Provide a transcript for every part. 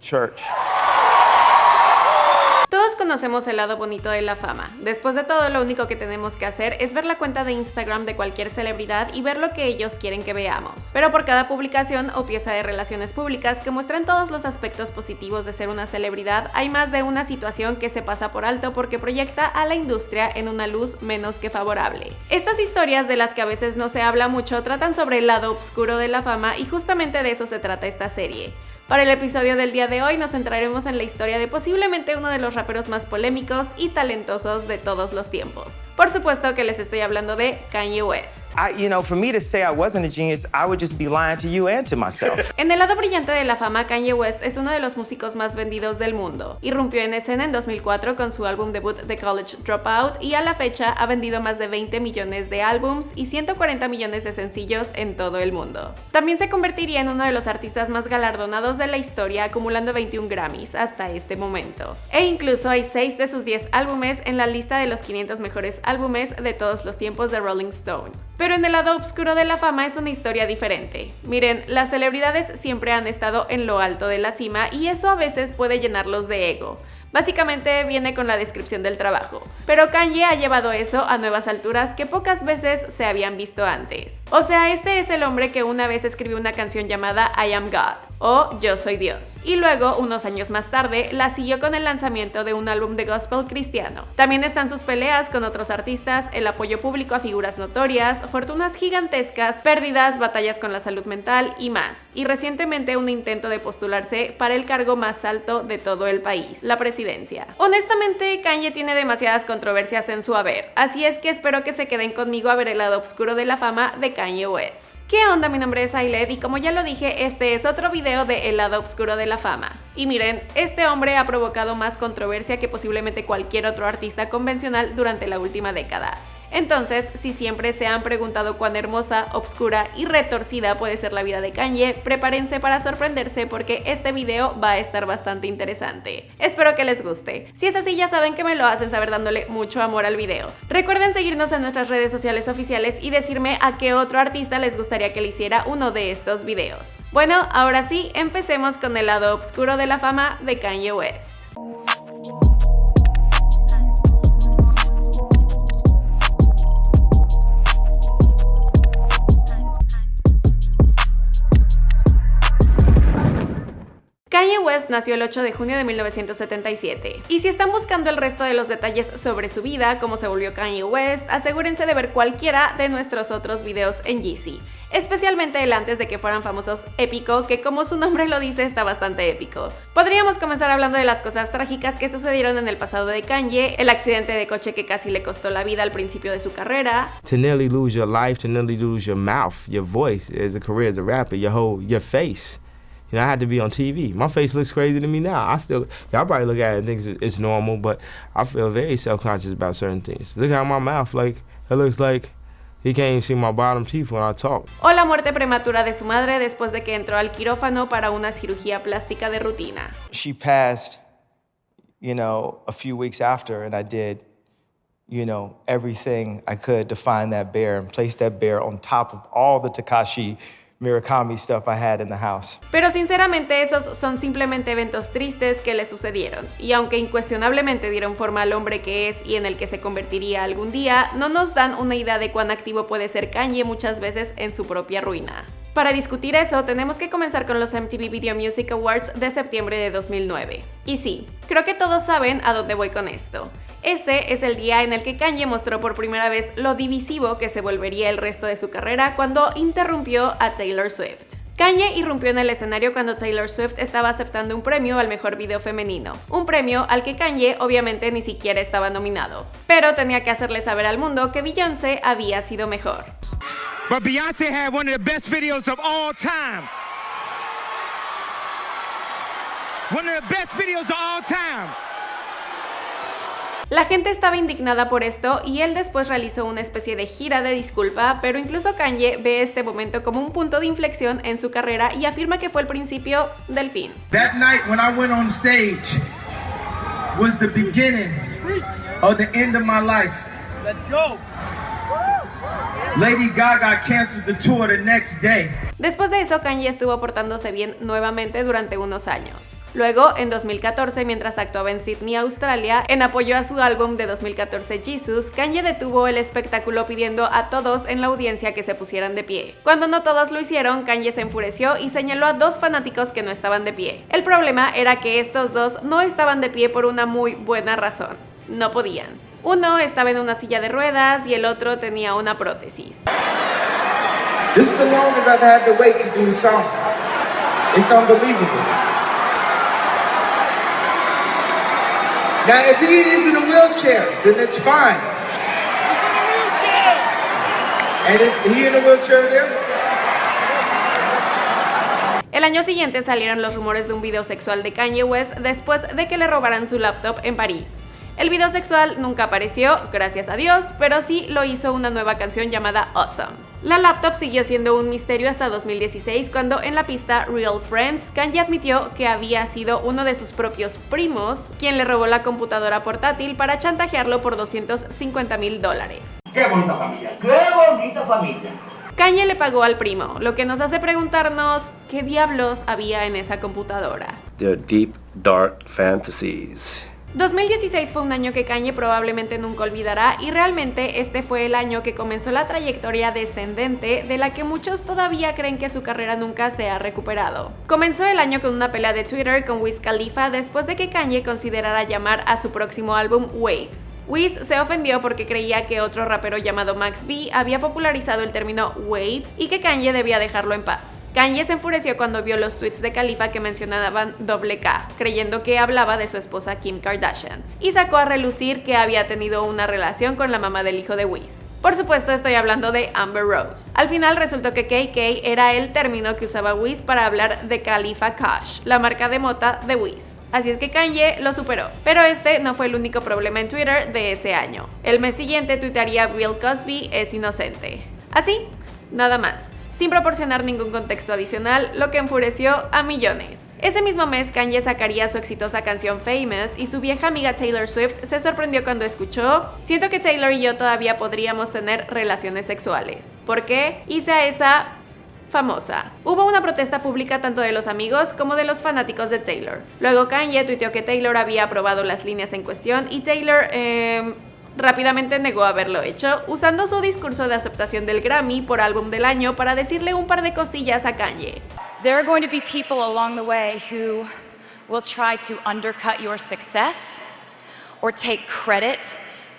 Church. Conocemos el lado bonito de la fama. Después de todo, lo único que tenemos que hacer es ver la cuenta de Instagram de cualquier celebridad y ver lo que ellos quieren que veamos. Pero por cada publicación o pieza de relaciones públicas que muestran todos los aspectos positivos de ser una celebridad, hay más de una situación que se pasa por alto porque proyecta a la industria en una luz menos que favorable. Estas historias de las que a veces no se habla mucho tratan sobre el lado oscuro de la fama y justamente de eso se trata esta serie. Para el episodio del día de hoy nos centraremos en la historia de posiblemente uno de los raperos más polémicos y talentosos de todos los tiempos. Por supuesto que les estoy hablando de Kanye West. En el lado brillante de la fama, Kanye West es uno de los músicos más vendidos del mundo. Irrumpió en escena en 2004 con su álbum debut The College Dropout y a la fecha ha vendido más de 20 millones de álbums y 140 millones de sencillos en todo el mundo. También se convertiría en uno de los artistas más galardonados de la historia acumulando 21 Grammys hasta este momento. E incluso hay 6 de sus 10 álbumes en la lista de los 500 mejores álbumes de todos los tiempos de Rolling Stone. Pero en el lado oscuro de la fama es una historia diferente. Miren, las celebridades siempre han estado en lo alto de la cima y eso a veces puede llenarlos de ego. Básicamente viene con la descripción del trabajo. Pero Kanye ha llevado eso a nuevas alturas que pocas veces se habían visto antes. O sea, este es el hombre que una vez escribió una canción llamada I Am God o Yo Soy Dios. Y luego, unos años más tarde, la siguió con el lanzamiento de un álbum de gospel cristiano. También están sus peleas con otros artistas, el apoyo público a figuras notorias, fortunas gigantescas, pérdidas, batallas con la salud mental y más. Y recientemente un intento de postularse para el cargo más alto de todo el país, la presidencia Honestamente, Kanye tiene demasiadas controversias en su haber, así es que espero que se queden conmigo a ver el lado oscuro de la fama de Kanye West. ¿Qué onda? Mi nombre es Ailed y como ya lo dije, este es otro video de El lado oscuro de la fama. Y miren, este hombre ha provocado más controversia que posiblemente cualquier otro artista convencional durante la última década. Entonces, si siempre se han preguntado cuán hermosa, obscura y retorcida puede ser la vida de Kanye, prepárense para sorprenderse porque este video va a estar bastante interesante. Espero que les guste. Si es así, ya saben que me lo hacen saber dándole mucho amor al video. Recuerden seguirnos en nuestras redes sociales oficiales y decirme a qué otro artista les gustaría que le hiciera uno de estos videos. Bueno, ahora sí, empecemos con el lado oscuro de la fama de Kanye West. Nació el 8 de junio de 1977. Y si están buscando el resto de los detalles sobre su vida, cómo se volvió Kanye West, asegúrense de ver cualquiera de nuestros otros videos en Yeezy. Especialmente el antes de que fueran famosos épico, que como su nombre lo dice está bastante épico. Podríamos comenzar hablando de las cosas trágicas que sucedieron en el pasado de Kanye, el accidente de coche que casi le costó la vida al principio de su carrera. To nearly lose your life, to nearly lose your mouth, your voice a career as a rapper, your whole, your face. You know, I had to be on TV. My face looks crazy to me now. I still, y'all probably look at it and think it's normal, but I feel very self-conscious about certain things. Look at my mouth, like, it looks like he can't even see my bottom teeth when I talk. O la muerte prematura de su madre después de que entró al quirófano para una cirugía plástica de rutina. She passed, you know, a few weeks after, and I did, you know, everything I could to find that bear and place that bear on top of all the Takashi Stuff I had in the house. Pero sinceramente esos son simplemente eventos tristes que le sucedieron, y aunque incuestionablemente dieron forma al hombre que es y en el que se convertiría algún día, no nos dan una idea de cuán activo puede ser Kanye muchas veces en su propia ruina. Para discutir eso, tenemos que comenzar con los MTV Video Music Awards de septiembre de 2009. Y sí, creo que todos saben a dónde voy con esto. Este es el día en el que Kanye mostró por primera vez lo divisivo que se volvería el resto de su carrera cuando interrumpió a Taylor Swift. Kanye irrumpió en el escenario cuando Taylor Swift estaba aceptando un premio al mejor video femenino, un premio al que Kanye obviamente ni siquiera estaba nominado, pero tenía que hacerle saber al mundo que Beyoncé había sido mejor. But Beyoncé had one of the best videos of all time. One of the best videos of all time. La gente estaba indignada por esto y él después realizó una especie de gira de disculpa, pero incluso Kanye ve este momento como un punto de inflexión en su carrera y afirma que fue el principio del fin. That night when I went on stage was the beginning of the end of my life. Let's go. Lady Gaga canceled the tour the next day. Después de eso, Kanye estuvo portándose bien nuevamente durante unos años. Luego, en 2014, mientras actuaba en Sydney, Australia, en apoyo a su álbum de 2014 Jesus, Kanye detuvo el espectáculo pidiendo a todos en la audiencia que se pusieran de pie. Cuando no todos lo hicieron, Kanye se enfureció y señaló a dos fanáticos que no estaban de pie. El problema era que estos dos no estaban de pie por una muy buena razón. No podían. Uno estaba en una silla de ruedas y el otro tenía una prótesis. It's unbelievable. Now, if he is in a wheelchair, then it's fine. And is he in a wheelchair there? El año siguiente salieron los rumores de un video sexual de Kanye West después de que le robaran su laptop en París. El video sexual nunca apareció, gracias a Dios, pero sí lo hizo una nueva canción llamada Awesome. La laptop siguió siendo un misterio hasta 2016 cuando en la pista Real Friends, Kanye admitió que había sido uno de sus propios primos quien le robó la computadora portátil para chantajearlo por 250 mil dólares. ¡Qué bonita familia! ¡Qué bonita familia! Kanye le pagó al primo, lo que nos hace preguntarnos qué diablos había en esa computadora. Their deep, dark fantasies. 2016 fue un año que Kanye probablemente nunca olvidará y realmente este fue el año que comenzó la trayectoria descendente de la que muchos todavía creen que su carrera nunca se ha recuperado. Comenzó el año con una pelea de Twitter con Wiz Khalifa después de que Kanye considerara llamar a su próximo álbum Waves. Wiz se ofendió porque creía que otro rapero llamado Max B había popularizado el término wave y que Kanye debía dejarlo en paz. Kanye se enfureció cuando vio los tweets de Khalifa que mencionaban doble K, creyendo que hablaba de su esposa Kim Kardashian, y sacó a relucir que había tenido una relación con la mamá del hijo de Wiz. Por supuesto estoy hablando de Amber Rose. Al final resultó que KK era el término que usaba Wiz para hablar de Khalifa Kush, la marca de mota de Wiz. Así es que Kanye lo superó. Pero este no fue el único problema en Twitter de ese año. El mes siguiente tuitaría Bill Cosby es inocente. Así, nada más sin proporcionar ningún contexto adicional, lo que enfureció a millones. Ese mismo mes, Kanye sacaría su exitosa canción Famous y su vieja amiga Taylor Swift se sorprendió cuando escuchó Siento que Taylor y yo todavía podríamos tener relaciones sexuales. ¿Por qué? Hice a esa famosa. Hubo una protesta pública tanto de los amigos como de los fanáticos de Taylor. Luego Kanye tuiteó que Taylor había aprobado las líneas en cuestión y Taylor... Eh, rápidamente negó haberlo hecho, usando su discurso de aceptación del Grammy por álbum del año para decirle un par de cosillas a Kanye. There are going to be people along the way who will try to undercut your success or take credit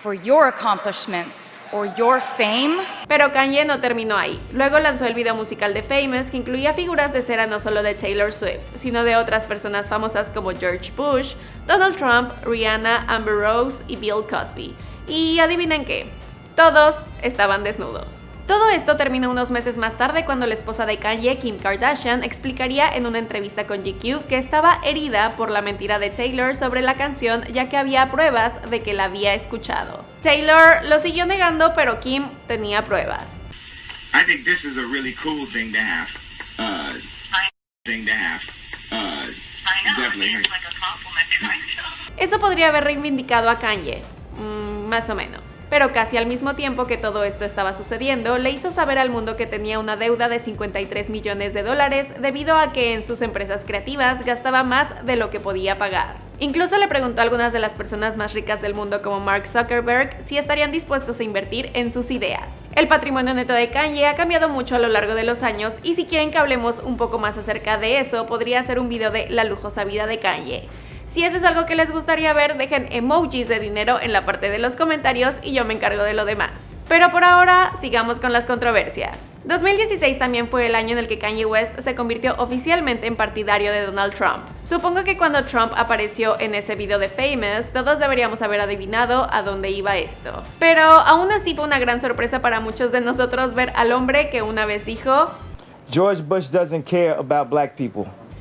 for your accomplishments or your fame. Pero Kanye no terminó ahí. Luego lanzó el video musical de Famous que incluía figuras de cera no solo de Taylor Swift, sino de otras personas famosas como George Bush, Donald Trump, Rihanna, Amber Rose y Bill Cosby. Y adivinen qué, todos estaban desnudos. Todo esto terminó unos meses más tarde cuando la esposa de Kanye, Kim Kardashian, explicaría en una entrevista con GQ que estaba herida por la mentira de Taylor sobre la canción ya que había pruebas de que la había escuchado. Taylor lo siguió negando, pero Kim tenía pruebas. I think this is a really cool thing to have. Uh, thing to have. Uh, definitely. Eso podría haber reivindicado a Kanye, Mm, más o menos. Pero casi al mismo tiempo que todo esto estaba sucediendo, le hizo saber al mundo que tenía una deuda de 53 millones de dólares debido a que en sus empresas creativas gastaba más de lo que podía pagar. Incluso le preguntó a algunas de las personas más ricas del mundo como Mark Zuckerberg si estarían dispuestos a invertir en sus ideas. El patrimonio neto de Kanye ha cambiado mucho a lo largo de los años y si quieren que hablemos un poco más acerca de eso, podría ser un video de la lujosa vida de Kanye. Si eso es algo que les gustaría ver, dejen emojis de dinero en la parte de los comentarios y yo me encargo de lo demás. Pero por ahora, sigamos con las controversias. 2016 también fue el año en el que Kanye West se convirtió oficialmente en partidario de Donald Trump. Supongo que cuando Trump apareció en ese video de Famous, todos deberíamos haber adivinado a dónde iba esto. Pero aún así fue una gran sorpresa para muchos de nosotros ver al hombre que una vez dijo George Bush.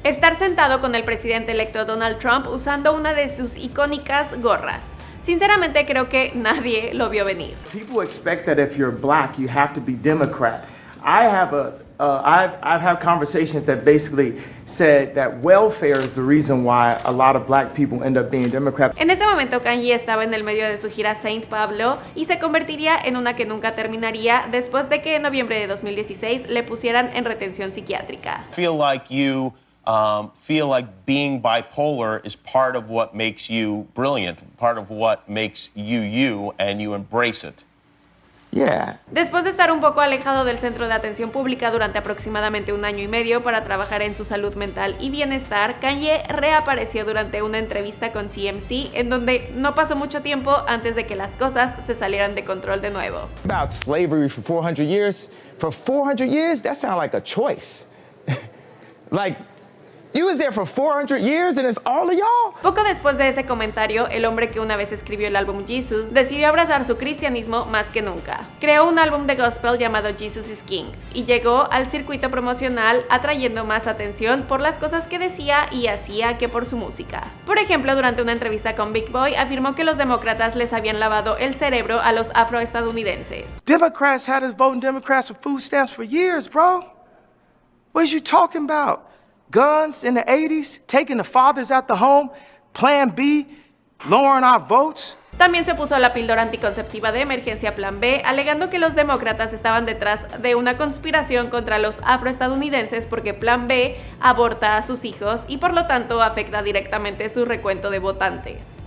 Estar sentado con el presidente electo Donald Trump usando una de sus icónicas gorras. Sinceramente creo que nadie lo vio venir. People expect that if you're black, you have to be Democrat. I have a uh, I've, I've had conversations that basically said that welfare is the reason why a lot of black people end up being Democrats. En ese momento Kanye estaba en el medio de su gira Saint Pablo y se convertiría en una que nunca terminaría después de que en noviembre de 2016 le pusieran en retención psiquiátrica. feel like you um, feel like being bipolar is part of what makes you brilliant, part of what makes you you, and you embrace it. Yeah. Después de estar un poco alejado del centro de atención pública durante aproximadamente un año y medio para trabajar en su salud mental y bienestar, Kanye reapareció durante una entrevista con TMC en donde no pasó mucho tiempo antes de que las cosas se salieran de control de nuevo. About slavery for 400 years. For 400 years, that sounds like a choice. like, you was there for 400 years and it's all of y'all? Poco después de ese comentario, el hombre que una vez escribió el álbum Jesus decidió abrazar su cristianismo más que nunca. Creó un álbum de gospel llamado Jesus is King y llegó al circuito promocional atrayendo más atención por las cosas que decía y hacía que por su música. Por ejemplo, durante una entrevista con Big Boy afirmó que los demócratas les habían lavado el cerebro a los afroestadounidenses. Democrats had us voting Democrats for food stamps for years, bro. What is you talking about? Guns in the 80s, taking the fathers out the home, Plan B, lowering our votes? También se opuso a la píldora anticonceptiva de emergencia Plan B, alegando que los demócratas estaban detrás de una conspiración contra los afroestadounidenses porque Plan B aborta a sus hijos y por lo tanto afecta directamente su recuento de votantes.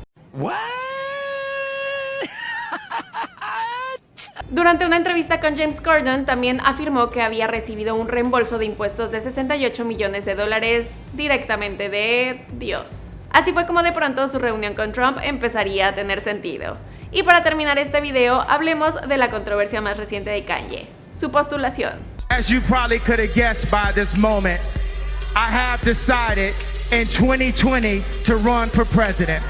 Durante una entrevista con James Corden, también afirmó que había recibido un reembolso de impuestos de 68 millones de dólares directamente de Dios. Así fue como de pronto su reunión con Trump empezaría a tener sentido. Y para terminar este video, hablemos de la controversia más reciente de Kanye, su postulación. As you probably could have guessed by this moment, I have decided in 2020 to run for president.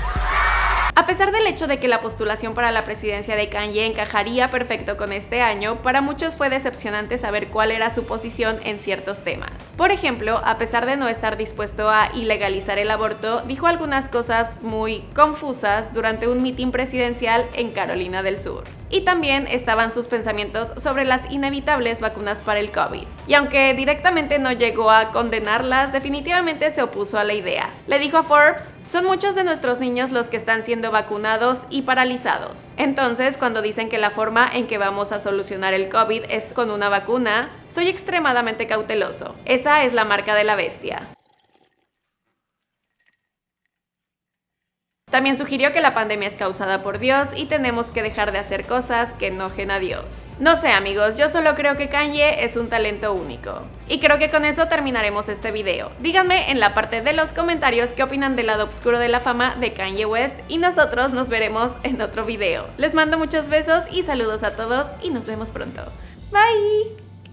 A pesar del hecho de que la postulación para la presidencia de Kanye encajaría perfecto con este año, para muchos fue decepcionante saber cuál era su posición en ciertos temas. Por ejemplo, a pesar de no estar dispuesto a ilegalizar el aborto, dijo algunas cosas muy confusas durante un mitin presidencial en Carolina del Sur. Y también estaban sus pensamientos sobre las inevitables vacunas para el COVID. Y aunque directamente no llegó a condenarlas, definitivamente se opuso a la idea. Le dijo a Forbes, son muchos de nuestros niños los que están siendo vacunados y paralizados. Entonces, cuando dicen que la forma en que vamos a solucionar el COVID es con una vacuna, soy extremadamente cauteloso. Esa es la marca de la bestia. También sugirió que la pandemia es causada por Dios y tenemos que dejar de hacer cosas que enojen a Dios. No sé amigos, yo solo creo que Kanye es un talento único. Y creo que con eso terminaremos este video. Díganme en la parte de los comentarios qué opinan del lado oscuro de la fama de Kanye West y nosotros nos veremos en otro video. Les mando muchos besos y saludos a todos y nos vemos pronto. Bye!